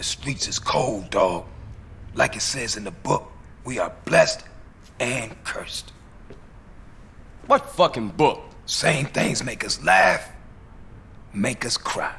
The streets is cold, dog. Like it says in the book, we are blessed and cursed. What fucking book? Same things make us laugh, make us cry.